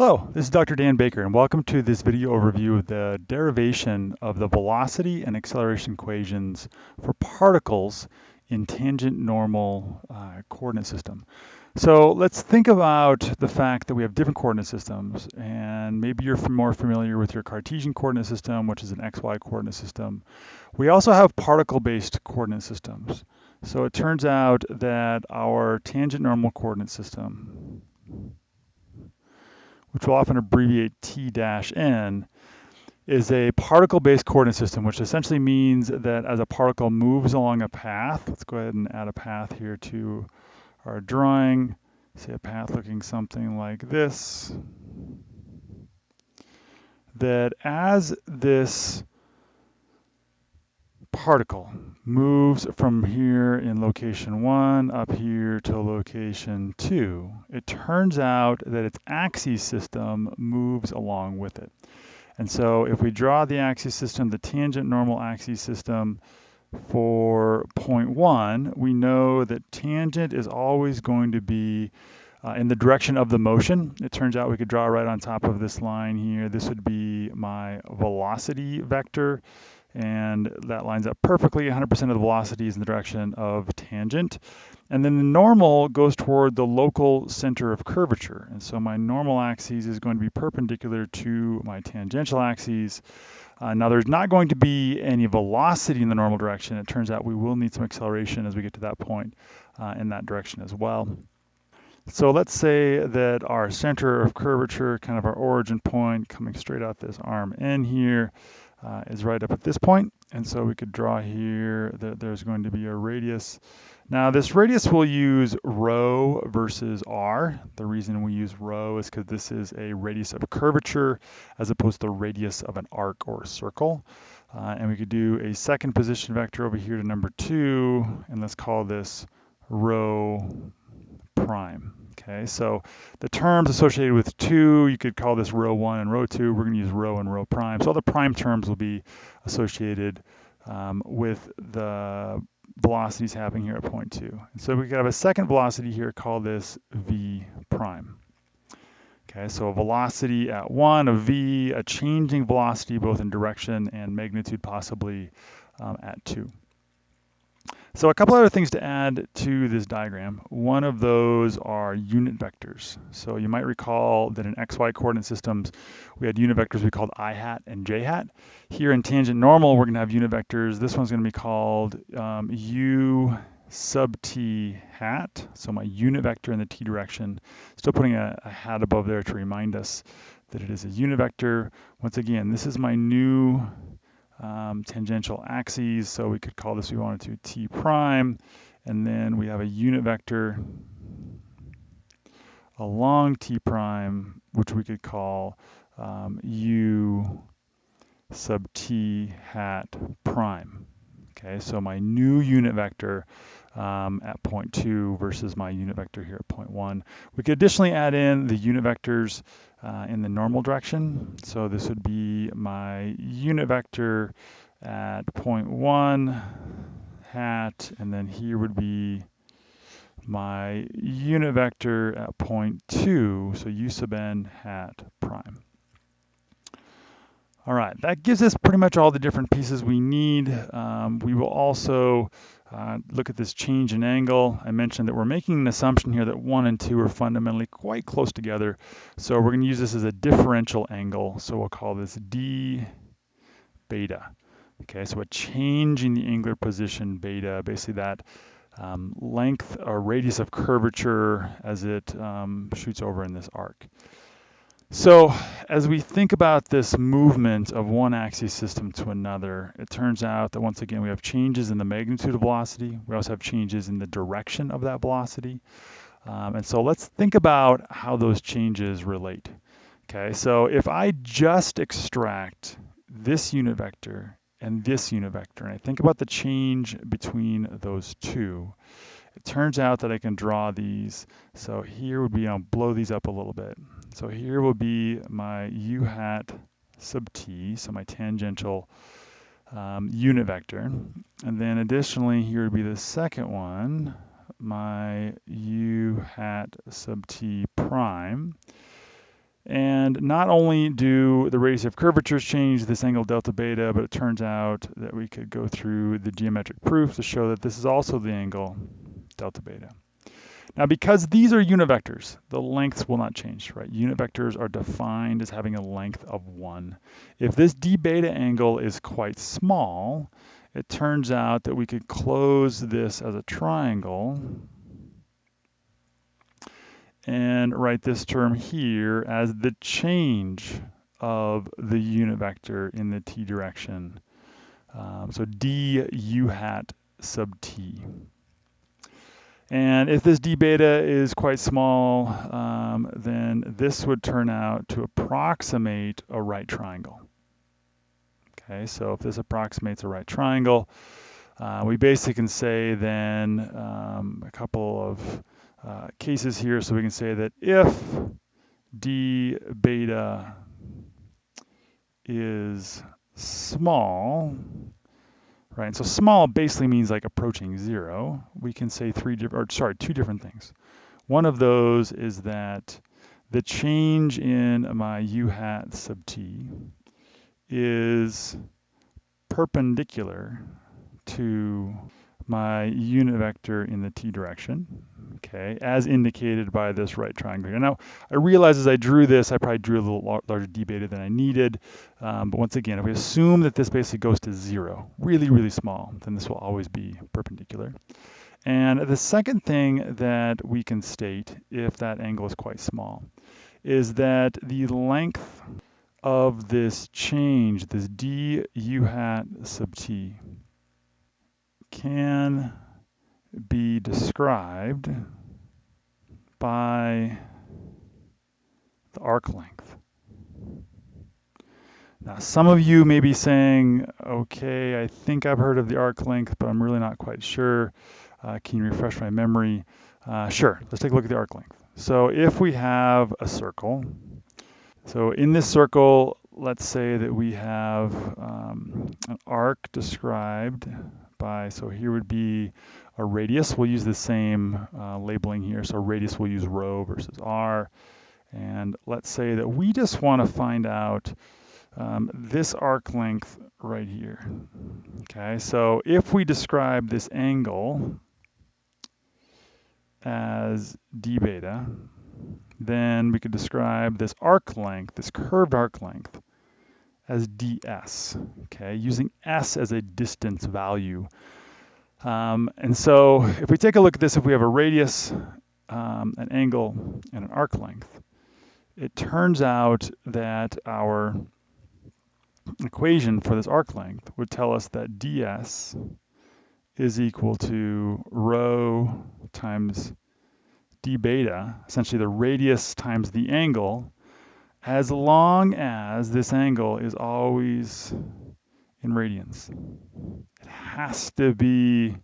Hello, this is Dr. Dan Baker and welcome to this video overview of the derivation of the velocity and acceleration equations for particles in tangent normal uh, coordinate system. So let's think about the fact that we have different coordinate systems and maybe you're more familiar with your Cartesian coordinate system, which is an XY coordinate system. We also have particle-based coordinate systems. So it turns out that our tangent normal coordinate system which we'll often abbreviate T-N, is a particle-based coordinate system, which essentially means that as a particle moves along a path, let's go ahead and add a path here to our drawing, say a path looking something like this, that as this particle moves from here in location one up here to location two, it turns out that its axis system moves along with it. And so if we draw the axis system, the tangent normal axis system for point one, we know that tangent is always going to be uh, in the direction of the motion. It turns out we could draw right on top of this line here. This would be my velocity vector and that lines up perfectly. 100% of the velocity is in the direction of tangent. And then the normal goes toward the local center of curvature. And so my normal axis is going to be perpendicular to my tangential axis. Uh, now there's not going to be any velocity in the normal direction. It turns out we will need some acceleration as we get to that point uh, in that direction as well. So let's say that our center of curvature, kind of our origin point coming straight out this arm in here, uh, is right up at this point. And so we could draw here that there's going to be a radius. Now this radius will use rho versus r. The reason we use rho is because this is a radius of curvature as opposed to the radius of an arc or circle. Uh, and we could do a second position vector over here to number two, and let's call this rho prime. Okay, so the terms associated with 2, you could call this rho 1 and rho 2. We're going to use rho and rho prime. So all the prime terms will be associated um, with the velocities happening here at point 2. And so we could have a second velocity here, call this v prime. Okay, so a velocity at 1, a v, a changing velocity both in direction and magnitude possibly um, at 2. So a couple other things to add to this diagram. One of those are unit vectors. So you might recall that in XY coordinate systems, we had unit vectors we called i hat and j hat. Here in tangent normal, we're gonna have unit vectors. This one's gonna be called um, u sub t hat. So my unit vector in the t direction. Still putting a, a hat above there to remind us that it is a unit vector. Once again, this is my new um, tangential axes. So we could call this, we wanted to, t prime. And then we have a unit vector along t prime, which we could call um, u sub t hat prime. Okay, so my new unit vector um, at point two versus my unit vector here at point one. We could additionally add in the unit vectors uh, in the normal direction. So this would be my unit vector at point one hat, and then here would be my unit vector at point two, so u sub n hat prime. All right, that gives us pretty much all the different pieces we need. Um, we will also uh, look at this change in angle. I mentioned that we're making an assumption here that 1 and 2 are fundamentally quite close together. So we're going to use this as a differential angle. So we'll call this d beta. Okay, so a change in the angular position beta, basically that um, length or radius of curvature as it um, shoots over in this arc. So as we think about this movement of one axis system to another, it turns out that once again we have changes in the magnitude of velocity. We also have changes in the direction of that velocity. Um, and so let's think about how those changes relate. Okay, so if I just extract this unit vector and this unit vector, and I think about the change between those two, it turns out that I can draw these. So here would be, I'll blow these up a little bit. So here will be my u hat sub t, so my tangential um, unit vector. And then additionally, here would be the second one, my u hat sub t prime. And not only do the radius of curvatures change this angle delta beta, but it turns out that we could go through the geometric proof to show that this is also the angle delta beta. Now, because these are unit vectors, the lengths will not change, right? Unit vectors are defined as having a length of one. If this d beta angle is quite small, it turns out that we could close this as a triangle and write this term here as the change of the unit vector in the t direction. Um, so d u hat sub t. And if this d beta is quite small, um, then this would turn out to approximate a right triangle. Okay, so if this approximates a right triangle, uh, we basically can say then um, a couple of uh, cases here. So we can say that if d beta is small, right? And so small basically means like approaching zero. We can say three different, or sorry, two different things. One of those is that the change in my u hat sub t is perpendicular to my unit vector in the t direction, okay, as indicated by this right triangle here. Now, I realize as I drew this, I probably drew a little larger d beta than I needed, um, but once again, if we assume that this basically goes to zero, really, really small, then this will always be perpendicular. And the second thing that we can state, if that angle is quite small, is that the length of this change, this d u hat sub t, can be described by the arc length. Now, some of you may be saying, okay, I think I've heard of the arc length, but I'm really not quite sure. Uh, can you refresh my memory? Uh, sure, let's take a look at the arc length. So if we have a circle, so in this circle, let's say that we have um, an arc described by, so here would be a radius. We'll use the same uh, labeling here. So radius we'll use rho versus r. And let's say that we just want to find out um, this arc length right here. Okay, so if we describe this angle as d beta, then we could describe this arc length, this curved arc length, as ds, okay, using s as a distance value. Um, and so if we take a look at this, if we have a radius, um, an angle, and an arc length, it turns out that our equation for this arc length would tell us that ds is equal to rho times d beta, essentially the radius times the angle, as long as this angle is always in radians. It has to be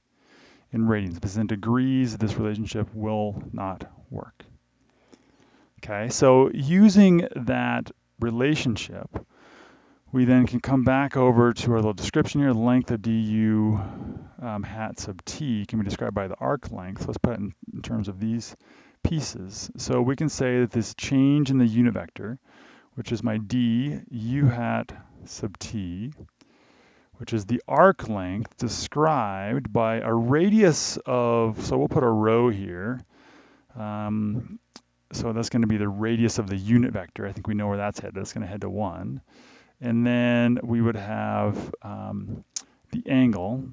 in radians, because in degrees, this relationship will not work. Okay, so using that relationship, we then can come back over to our little description here. Length of du um, hat sub t can be described by the arc length. Let's put it in, in terms of these pieces. So we can say that this change in the unit vector, which is my d u hat sub t, which is the arc length described by a radius of, so we'll put a rho here. Um, so that's going to be the radius of the unit vector. I think we know where that's headed. That's going to head to 1. And then we would have um, the angle,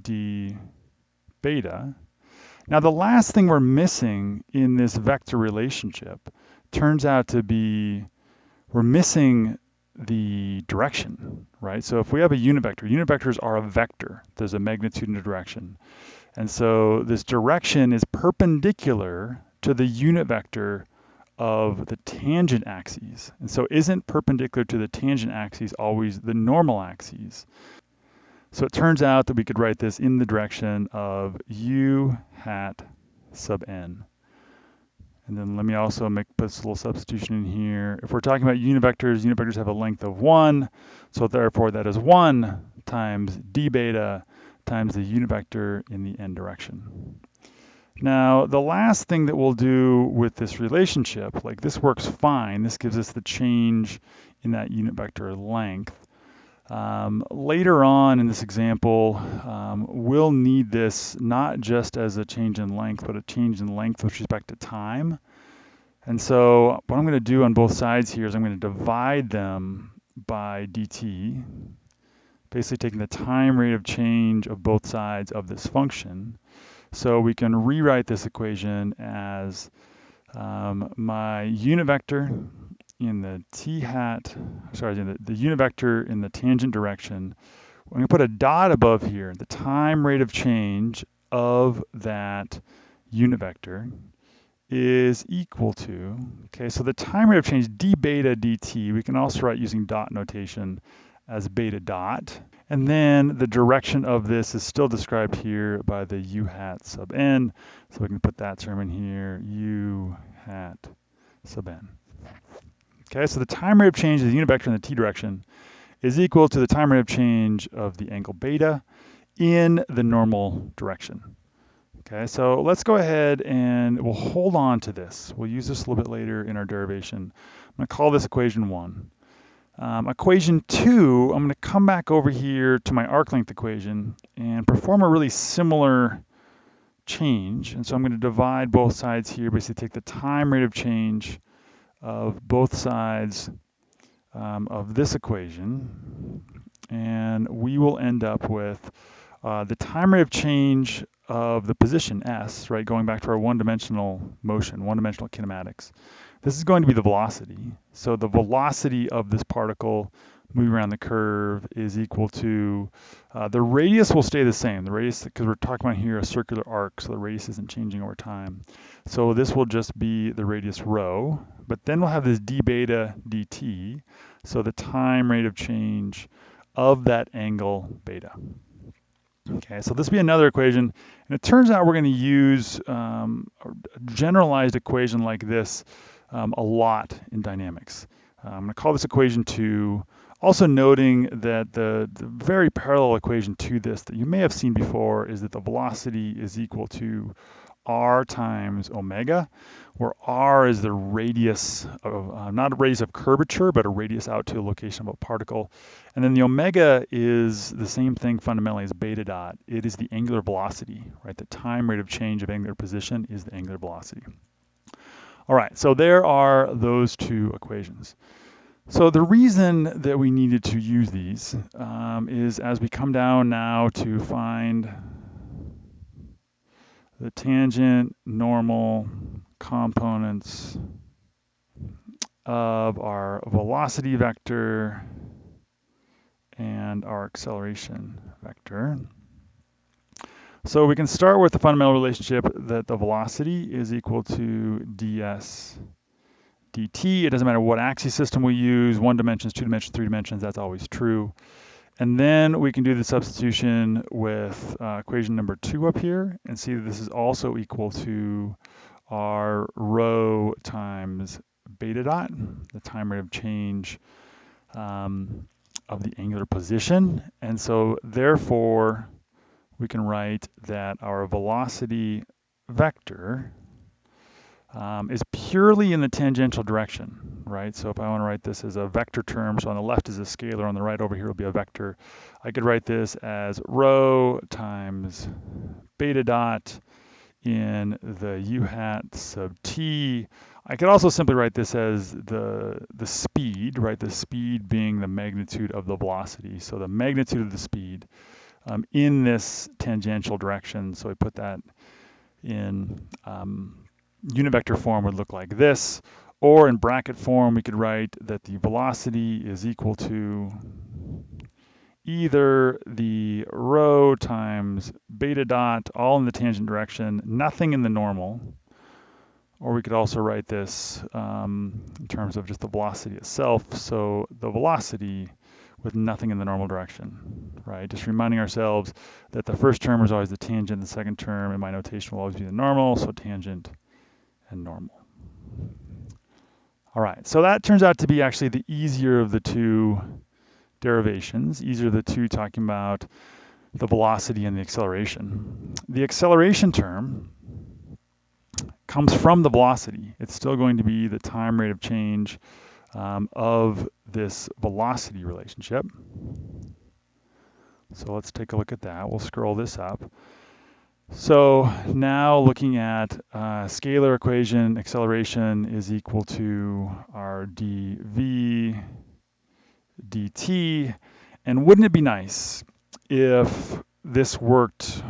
d beta, now the last thing we're missing in this vector relationship turns out to be we're missing the direction, right? So if we have a unit vector, unit vectors are a vector. There's a magnitude and a direction. And so this direction is perpendicular to the unit vector of the tangent axes. And so isn't perpendicular to the tangent axes always the normal axes? So it turns out that we could write this in the direction of u hat sub n. And then let me also make put this little substitution in here. If we're talking about unit vectors, unit vectors have a length of 1. So therefore that is 1 times d beta times the unit vector in the n direction. Now, the last thing that we'll do with this relationship, like this works fine, this gives us the change in that unit vector length. Um, later on in this example, um, we'll need this not just as a change in length, but a change in length with respect to time. And so what I'm going to do on both sides here is I'm going to divide them by dt, basically taking the time rate of change of both sides of this function. So we can rewrite this equation as um, my unit vector in the t hat, sorry, the, the unit vector in the tangent direction. I'm going to put a dot above here, the time rate of change of that unit vector is equal to, okay, so the time rate of change d beta dt, we can also write using dot notation as beta dot. And then the direction of this is still described here by the u hat sub n. So we can put that term in here, u hat sub n. Okay, so the time rate of change of the unit vector in the t direction is equal to the time rate of change of the angle beta in the normal direction. Okay, so let's go ahead and we'll hold on to this. We'll use this a little bit later in our derivation. I'm going to call this equation 1. Um, equation 2, I'm going to come back over here to my arc length equation and perform a really similar change. And so I'm going to divide both sides here, basically take the time rate of change of both sides um, of this equation, and we will end up with uh, the time rate of change of the position s, right, going back to our one-dimensional motion, one-dimensional kinematics. This is going to be the velocity. So the velocity of this particle moving around the curve is equal to, uh, the radius will stay the same. The radius, because we're talking about here a circular arc, so the radius isn't changing over time. So this will just be the radius rho, but then we'll have this d beta dt, so the time rate of change of that angle beta. Okay, so this will be another equation, and it turns out we're going to use um, a generalized equation like this um, a lot in dynamics. Uh, I'm going to call this equation 2, also noting that the, the, very parallel equation to this that you may have seen before is that the velocity is equal to r times omega, where r is the radius of, uh, not a radius of curvature, but a radius out to a location of a particle. And then the omega is the same thing fundamentally as beta dot. It is the angular velocity, right? The time rate of change of angular position is the angular velocity. All right, so there are those two equations. So the reason that we needed to use these um, is as we come down now to find the tangent normal components of our velocity vector and our acceleration vector. So we can start with the fundamental relationship that the velocity is equal to ds dt. It doesn't matter what axis system we use, one dimensions, two dimensions, three dimensions, that's always true. And then we can do the substitution with uh, equation number two up here and see that this is also equal to our rho times beta dot, the time rate of change um, of the angular position. And so therefore, we can write that our velocity vector um, is purely in the tangential direction, right? So if I want to write this as a vector term, so on the left is a scalar, on the right over here will be a vector. I could write this as rho times beta dot in the u hat sub t. I could also simply write this as the, the speed, right? The speed being the magnitude of the velocity. So the magnitude of the speed um, in this tangential direction. So I put that in um, unit vector form would look like this. Or in bracket form, we could write that the velocity is equal to either the rho times beta dot, all in the tangent direction, nothing in the normal, or we could also write this um, in terms of just the velocity itself. So the velocity with nothing in the normal direction, right? Just reminding ourselves that the first term is always the tangent, the second term in my notation will always be the normal, so tangent and normal. All right, so that turns out to be actually the easier of the two derivations. Easier of the two talking about the velocity and the acceleration. The acceleration term comes from the velocity. It's still going to be the time rate of change um, of this velocity relationship. So let's take a look at that. We'll scroll this up. So now looking at uh, scalar equation, acceleration is equal to our dv dt. And wouldn't it be nice if this worked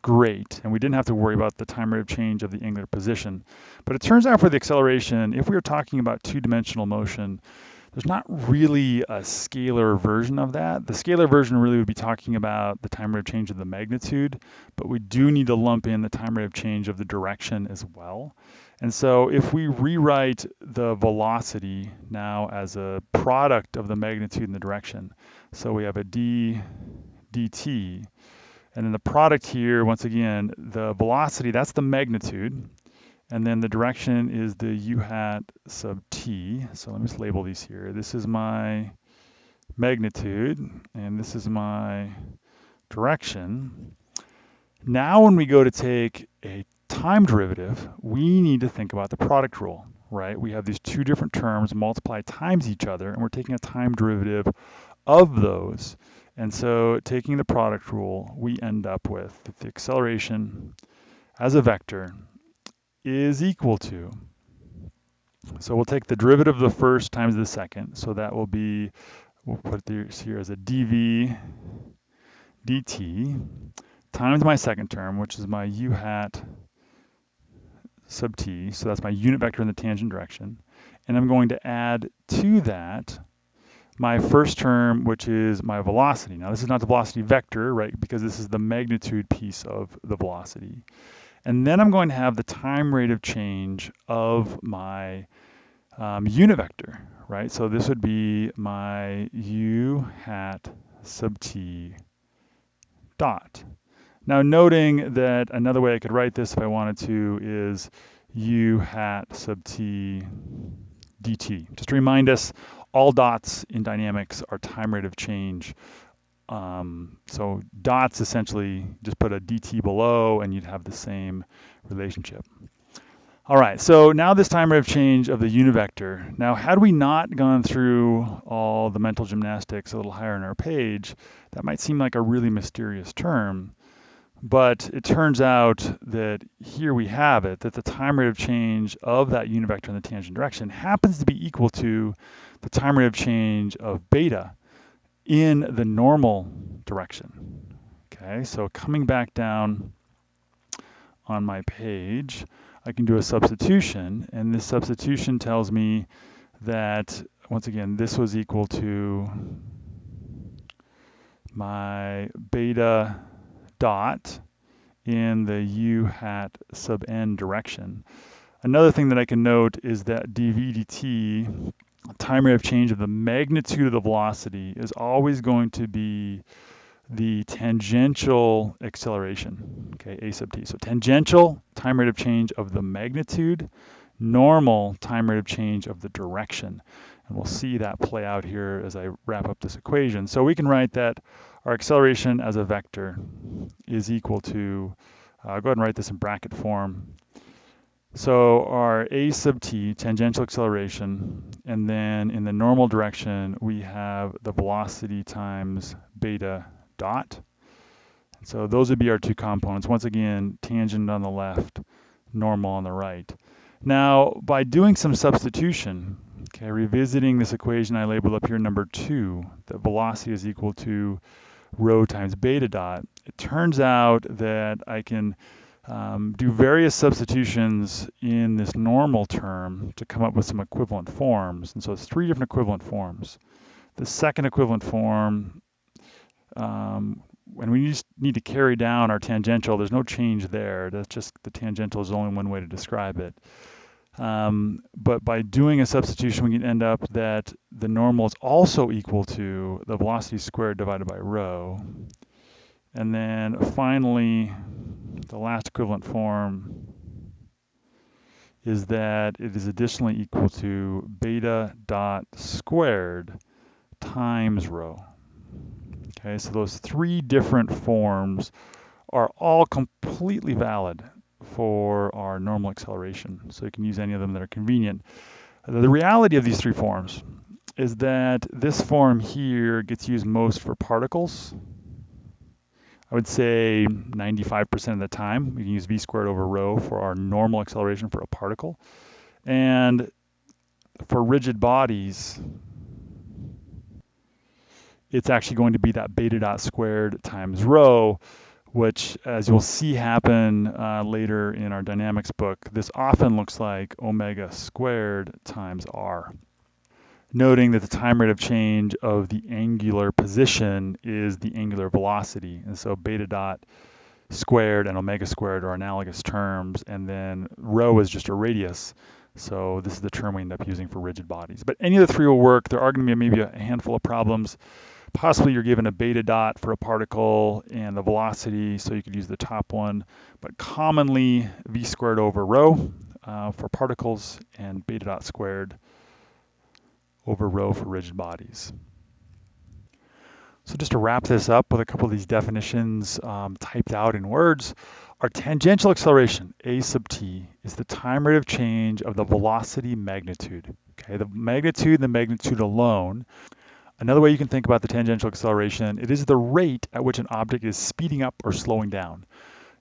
great and we didn't have to worry about the time rate of change of the angular position. But it turns out for the acceleration, if we were talking about two-dimensional motion, there's not really a scalar version of that. The scalar version really would be talking about the time rate of change of the magnitude, but we do need to lump in the time rate of change of the direction as well. And so if we rewrite the velocity now as a product of the magnitude and the direction, so we have a d dt, and then the product here, once again, the velocity, that's the magnitude, and then the direction is the u hat sub t. So let me just label these here. This is my magnitude, and this is my direction. Now when we go to take a time derivative, we need to think about the product rule, right? We have these two different terms multiply times each other, and we're taking a time derivative of those. And so taking the product rule, we end up with the acceleration as a vector is equal to. So we'll take the derivative of the first times the second. So that will be, we'll put this here as a dv dt times my second term, which is my u hat sub t. So that's my unit vector in the tangent direction. And I'm going to add to that my first term, which is my velocity. Now this is not the velocity vector, right? Because this is the magnitude piece of the velocity. And then I'm going to have the time rate of change of my um, unit vector, right? So this would be my u hat sub t dot. Now noting that another way I could write this if I wanted to is u hat sub t dt. Just to remind us, all dots in dynamics are time rate of change um, so dots essentially just put a dt below and you'd have the same relationship. All right, so now this time rate of change of the unit vector. Now, had we not gone through all the mental gymnastics a little higher in our page, that might seem like a really mysterious term. But it turns out that here we have it, that the time rate of change of that unit vector in the tangent direction happens to be equal to the time rate of change of beta in the normal direction. Okay, so coming back down on my page, I can do a substitution, and this substitution tells me that, once again, this was equal to my beta dot in the u hat sub n direction. Another thing that I can note is that dv dt time rate of change of the magnitude of the velocity is always going to be the tangential acceleration, okay, a sub t. So tangential time rate of change of the magnitude, normal time rate of change of the direction. And we'll see that play out here as I wrap up this equation. So we can write that our acceleration as a vector is equal to, uh, go ahead and write this in bracket form, so our a sub t, tangential acceleration, and then in the normal direction, we have the velocity times beta dot. So those would be our two components. Once again, tangent on the left, normal on the right. Now, by doing some substitution, okay, revisiting this equation I labeled up here, number two, that velocity is equal to rho times beta dot, it turns out that I can um, do various substitutions in this normal term to come up with some equivalent forms. And so it's three different equivalent forms. The second equivalent form, um, when we just need to carry down our tangential, there's no change there. That's just the tangential is only one way to describe it. Um, but by doing a substitution, we can end up that the normal is also equal to the velocity squared divided by rho. And then finally, the last equivalent form is that it is additionally equal to beta dot squared times rho. Okay, so those three different forms are all completely valid for our normal acceleration. So you can use any of them that are convenient. The reality of these three forms is that this form here gets used most for particles. Would say 95% of the time we can use v squared over rho for our normal acceleration for a particle. And for rigid bodies, it's actually going to be that beta dot squared times rho, which as you'll see happen uh, later in our dynamics book, this often looks like omega squared times r. Noting that the time rate of change of the angular position is the angular velocity. And so beta dot squared and omega squared are analogous terms, and then rho is just a radius. So this is the term we end up using for rigid bodies. But any of the three will work. There are going to be maybe a handful of problems. Possibly you're given a beta dot for a particle and the velocity, so you could use the top one. But commonly v squared over rho uh, for particles and beta dot squared over rho for rigid bodies. So just to wrap this up with a couple of these definitions um, typed out in words, our tangential acceleration, a sub t, is the time rate of change of the velocity magnitude. Okay, the magnitude the magnitude alone. Another way you can think about the tangential acceleration, it is the rate at which an object is speeding up or slowing down.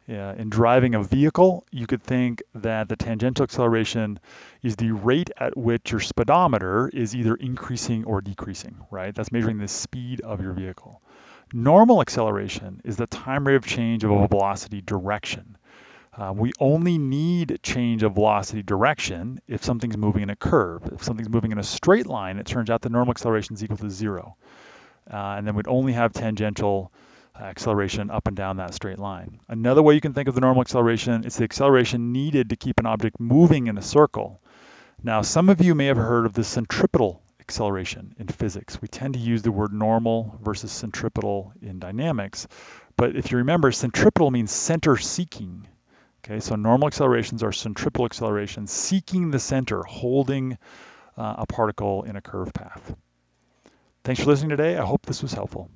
Uh, in driving a vehicle, you could think that the tangential acceleration is the rate at which your speedometer is either increasing or decreasing, right? That's measuring the speed of your vehicle. Normal acceleration is the time rate of change of a velocity direction. Uh, we only need change of velocity direction if something's moving in a curve. If something's moving in a straight line, it turns out the normal acceleration is equal to zero. Uh, and then we'd only have tangential acceleration up and down that straight line. Another way you can think of the normal acceleration is the acceleration needed to keep an object moving in a circle. Now, some of you may have heard of the centripetal acceleration in physics. We tend to use the word normal versus centripetal in dynamics. But if you remember, centripetal means center seeking. Okay, so normal accelerations are centripetal accelerations, seeking the center, holding uh, a particle in a curved path. Thanks for listening today. I hope this was helpful.